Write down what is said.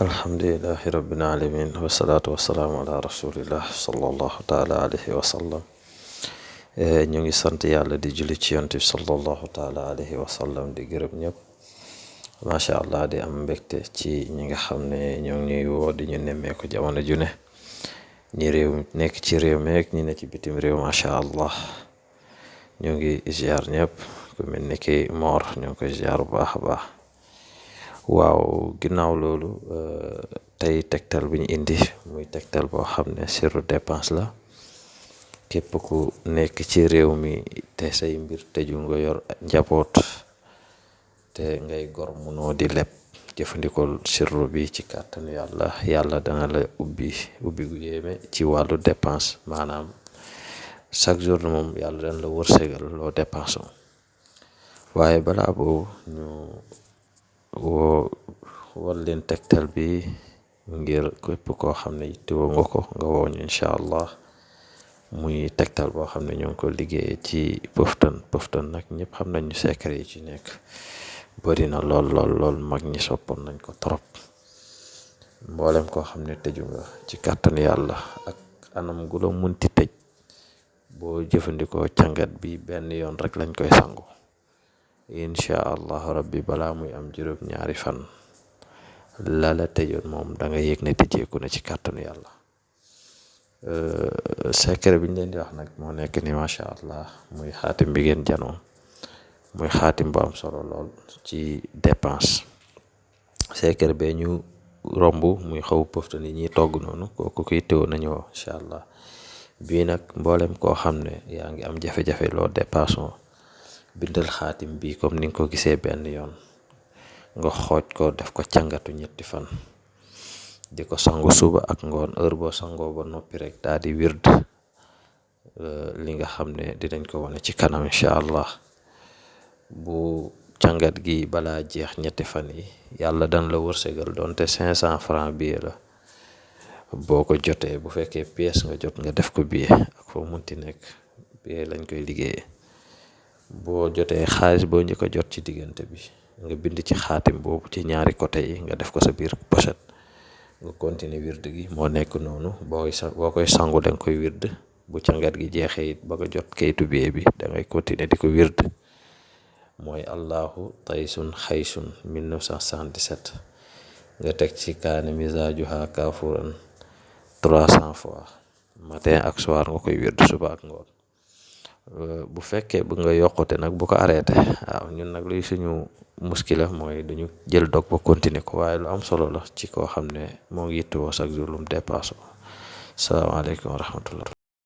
alhamdulilahi rabbil alamin wasalaatu wasalaamu ala rasulillah sallallahu taala alayhi wa sallam ñu ngi sant yàlla di julli ci yonent bi sallallahu taala alayhi wa sallam di gërëm ñëpp macha allah di am mbégte ci ñi nga xam ne ñoo ngi ñuy woo di ñu nemmeeku jamono ju ne ñi réew nekk ci réew meek ñi ne ci bitim réew macha allah ñu ngi ziar ñëpp ku mel ni ki moor ñoo ngi koy ziar bu baax a baax waaw ginnaaw loolu tey tegtal bi ñu indi muy tegtal boo xam ne sirru dépense la. Képp ku nekk ci réew mi te say mbir tëju nga yor njaboot te ngay gor munoo di leb jëfandikoo sirru bi ci kàttanu yàlla. Yàlla dana la ubbi ubbi ci wàllu dépense. Maanaam chaque jour moom yàlla dana la wërsëgal loo dépense waaye balaa boobu ñu war leen tegtal bi ngir képp koo xam ne yittewoo nga ko nga woo ñu allah. Muy tegtal boo xam ne ñoo ngi ko liggéeyee ci pëftan pëftan nag ñëpp xam ñu secret ci nekk bëri na lool lool lool. Mag ñi soppoon nañ ko trop. Mboolem koo xam ne tëju nga ci yàlla ak anam gu la munti tëj boo jëfandikoo càngat bi benn yoon rek lañ koy sangu. Incha allah rabbi balaa muy am ñaari fan la la tëjoon moom da nga yëg ne tëjeeku na ci kàttanu yàlla. Secret bi ñu leen di wax nag moo nekk ni macha allah muy xaatim bi ngeen janoo muy xaatim bu am solo lool ci dépense. Secret bee ñu romb muy xaw pëfta ni ñuy togg noonu kooku koy teew nañu incha allah. Bii nag mboolem koo xam ne yaa am jafe-jafe loo dépasse bindal xaatim bi comme ni ko gisee benn yoon nga xooj ko def ko càngatu ñetti fan. Di ko sangu suba ak ngoon heure boo sangoo ba noppi rek daal di wird. Li nga xam ne dinañ ko wane ci kanam incha allah. Bu càngat gi balaa jeex ñetti fan yi yàlla dan la wërsëgal doonte cinq cent franc billet la. Boo ko bu fekkee pièce nga jot nga def ko billet ak foo munti nekk billet lañ koy liggéeyee. Boo jotee xaalis boo njëkk a jot ci diggante bi nga bind ci xaatim boobu ci ñaari côté yi nga def ko sa biir pochette. Nga continuer wird gi moo nekk noonu. Booy sa boo sangu da nga koy wird bu càngat gi jeexee it ba nga jot kayitu billet bi da ngay continuer di ko wird mooy allahu taysun xaysun 1977 nga teg ci kaane misaajuha kaafuran 300 fois. Matin ak soir nga koy wird suba ak ngoon. Bu fekkee bu nga yokkute nag bu ko arrêté. Ñun nag luy suñu muskila mooy duñu jël dog ba continuer ko waaye lu am solo la ci koo xam ne moo ngi yittewoo chaque jour lu mu dépassé salaamaaleykum wa rahmatullah.